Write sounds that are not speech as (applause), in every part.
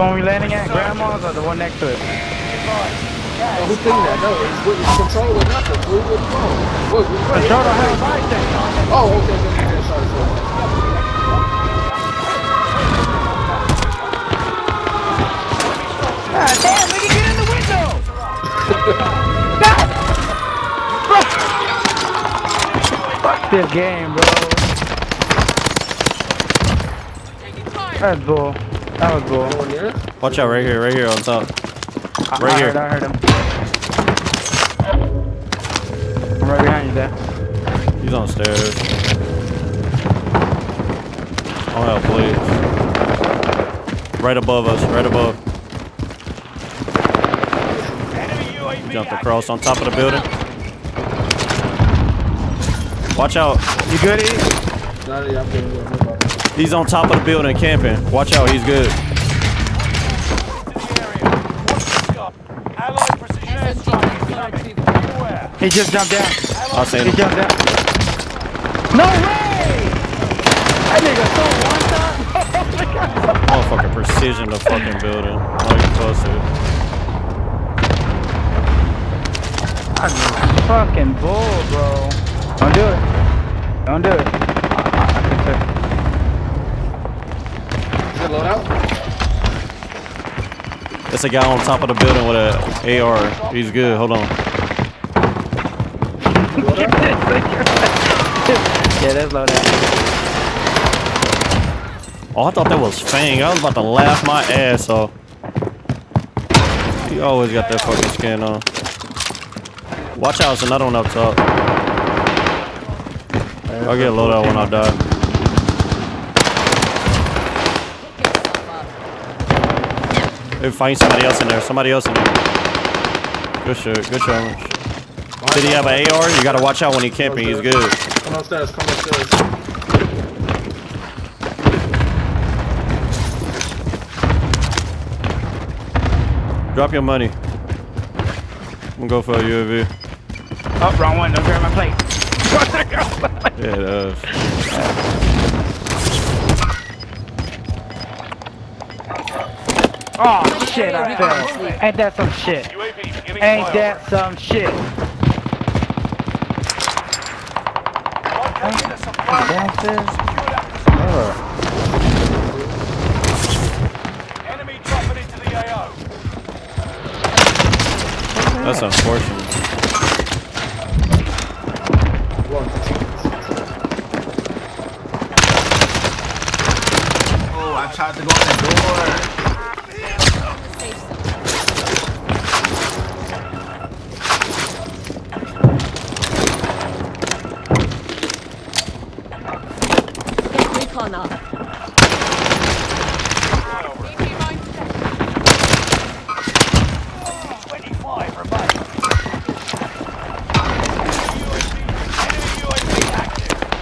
One we landing at? Grandma's or the one next to it? Oh, who think that? No, it's with it's control or nothing. Who what's wrong? What, what, Control don't have right thing. Oh, okay, okay, sorry, sorry. God damn, nigga, get in the window! Fuck this game, bro. That's bull. That was bull. Going there? Watch out right here, right here on top. Right I here. Heard, I heard him. I'm right behind you, Dad. He's on stairs. Oh help, please. Right above us, right above. Jumped across on top of the building. Watch out. You good, E? Nah, yeah, I'm getting good. No problem. He's on top of the building camping. Watch out, he's good. He just jumped down. I seen He him. jumped down. No way! That nigga so one shot. (laughs) Motherfucking precision the fucking building. Oh, you busted. I fucking bull, bro. Don't do it. Don't do it. I, I, I can Is it load out? It's a guy on top of the building with a AR. He's good. Hold on. (laughs) Yeah, that's low down. Oh, I thought that was Fang. I was about to laugh my ass off. He always got that fucking skin on. Watch out, it's another one up top. I'll get loaded when I die. Maybe find somebody else in there. Somebody else in there. Good shit. Good challenge. Did he have an AR? You gotta watch out when he camping. He's good. Come upstairs, come upstairs. Drop your money. I'm gonna go for a UAV. Oh, wrong one. Don't grab my plate. Yeah, it does. Oh, shit, I fell. Ain't that some shit? Ain't that some shit? Downstairs? Oh. That's unfortunate.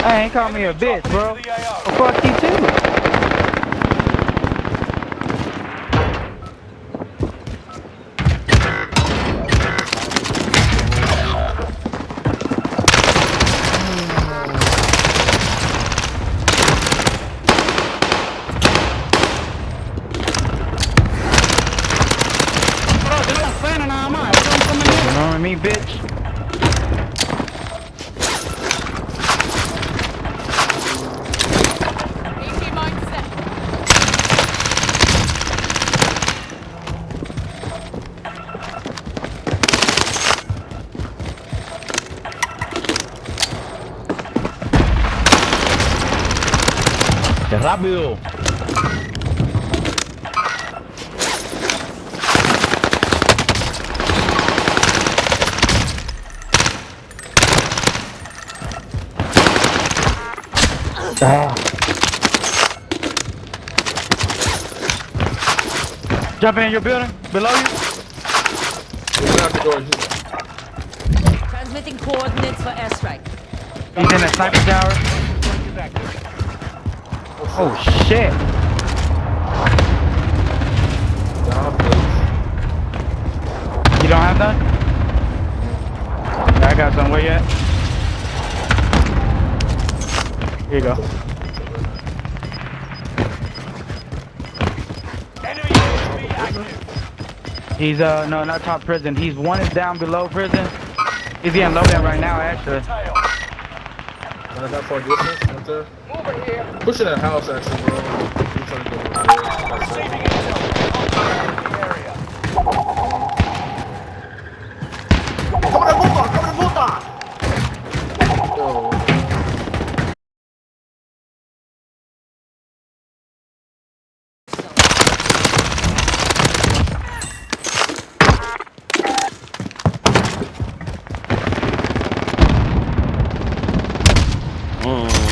I ain't call me a bitch, bro. Well, fuck you Rápido. Ah. Jump in your building, below you. We're gonna have to go in here. Transmitting coordinates for airstrike. He's in the sniper tower. Oh shit. Please. You don't have none? I got some. Where you at? Here you go. He's uh no not top prison. He's one is down below prison. He's getting low down right now actually. Not that far distance, right there. Pushing that house, actually, bro. He's trying to go over there. Yo. Mm.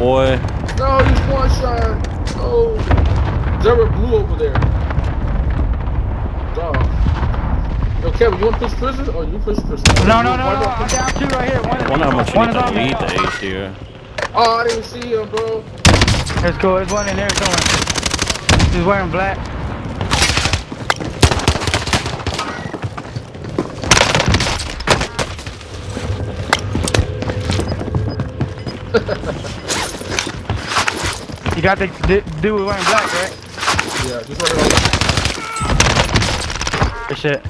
Boy, No, he's one shot. Oh. Zero blue over there. Dog. Yo, Kevin, you want to push prison or oh, you push prison? No no no no. I'm down two right here. One, wonder how much you need to lead the H here. Oh, I didn't see him, bro. Let's go. There's one in there somewhere. He's wearing black. (laughs) you got the d- dude wearing black, right? Yeah, just run it Good shit.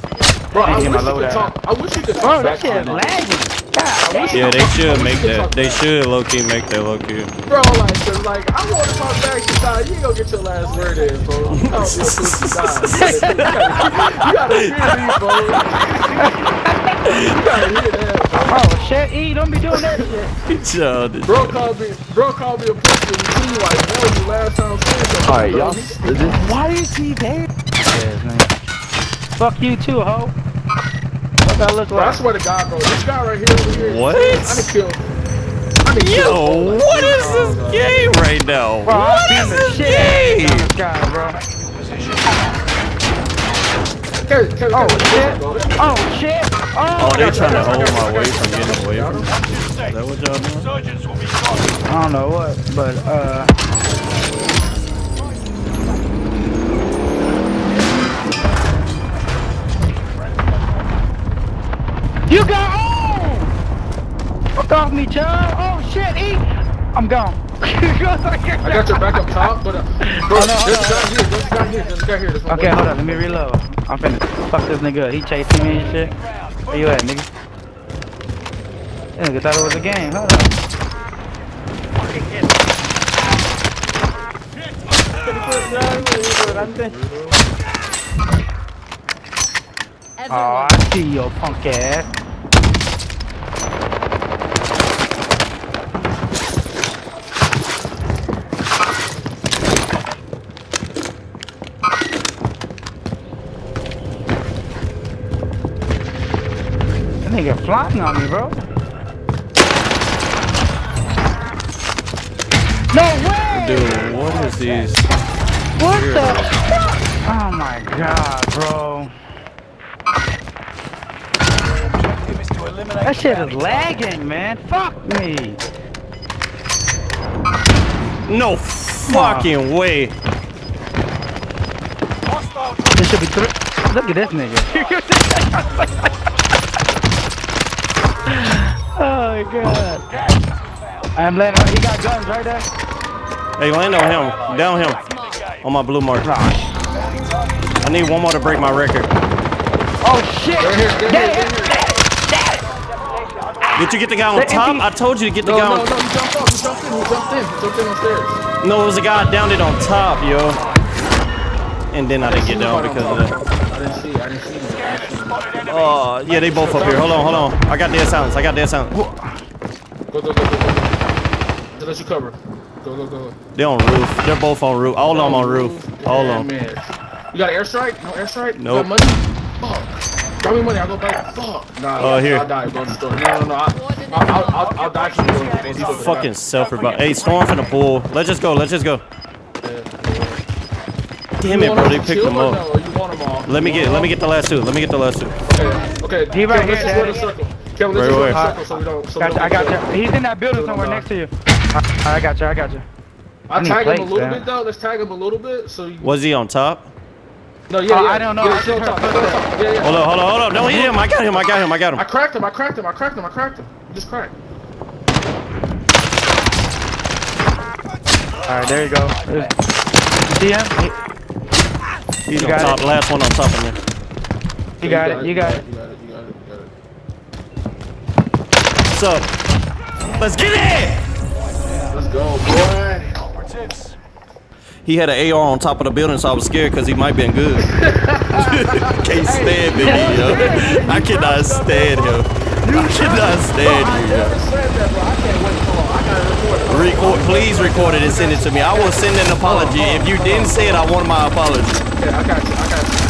Bro, I Can't wish you could load talk. I wish you could talk Bro, that shit to lagging. God. Yeah, they should make that. They should low key make that low key. Bro, like, cause like, I want to talk back to die. You ain't gonna get your last word in, bro. You can't be a die. You gotta, hear me, bro. you gotta hear that. (laughs) Oh shit, E, don't be doing that shit. Childish. Bro called me, bro called me a pussy. And he like, that was the last time I said something. Alright, y'all. Why is he there? Yes, man. Fuck you too, ho. What that look Bro, I swear to God, bro, this guy right here, over here. What? I done killed. I done killed. Yo, what is this game right now? Bro, What I'm is this game? of this guy, bro. Kevin, Kevin, Oh shit! Oh shit! Oh, Oh, they got you, trying to I got you, hold my you, way from getting away from me. Is that what y'all doing? I don't know what, but uh. You got oh! Fuck off me, child! Oh shit, eat! I'm gone. (laughs) I got your back up top, but uh, (laughs) bro, Oh, no, a guy here, guy here, guy here. One Okay, hold on, let me reload. I'm finna fuck this nigga. He chasing me and shit. Where you at, nigga? This nigga thought it was a game. Hold on. Everyone, I see your punk ass. That nigga flying on me, bro. No way! Dude, what is these? What the fuck? Oh my god, bro. That shit is lagging, man. Fuck me. No fucking way. This should be three. Look at this nigga. (laughs) (laughs) oh my god. I'm landing. him. He got guns right there. Hey, land on him. Down him. On my blue mark. I need one more to break my record. Oh shit. They're here, they're here, they're here. get it, get it. Did you get the guy on top? I told you to get the No, guy no, on no, he jumped off, he jumped in, he jumped in, he jumped in on stairs. No, it was a guy down it on top, yo. And then I didn't get down because of that. I didn't see, I didn't see him. I didn't see him. Oh, yeah, they both up here. Hold on, hold on. I got dead silence. I got dead silence. Go, go, go, go, go. Let you cover. Go, go, go. They're on roof. They're both on roof. All of them on roof. All of them. You got an airstrike? No airstrike? No. Nope. got money? Fuck. Drop me money, I'll go back. Fuck. Nah, Oh, here. I'll die, bro. Just throw it. No, no, no. I, I'll, I'll, I'll, I'll die for you. bro. Just You fucking self revive. Hey, storm from the pool. Let's just go. Let's just go. Damn it, bro. They picked them up. No, you want them all? Let me get. Let me get the last two. Let me get the last two. Okay, okay. He Kevin, right let's here, just run a circle. Kevin, let's just run wait. circle so we don't. So we don't I got get you. He's in that building somewhere next to you. I, I got you. I got you. I I tag him a little bit though. Let's tag him a little bit so. Was he on top? No, yeah, Oh, yeah. I don't know. Yeah, I still top, still top. Yeah, yeah. Hold on, hold on, hold on. Don't hit him. I got him. I got him. I got him. I cracked him. I cracked him. I cracked him. I cracked him. Just cracked. All right, there you go. There's- See him? He's You on got top. it. Last one on top of me. You got it. You got it. You got it. You got it. You got it. What's up? Let's get it! Let's go, boy. He had an AR on top of the building, so I was scared because he might been good. (laughs) (laughs) Can't stand me, yo. I cannot stand him. I cannot stand never yo. said that, bro. I can't wait. Hold. I gotta record. Record, please record it and send it to me. I will send an apology. If you didn't say it, I want my apology. Okay, I got you. I got you.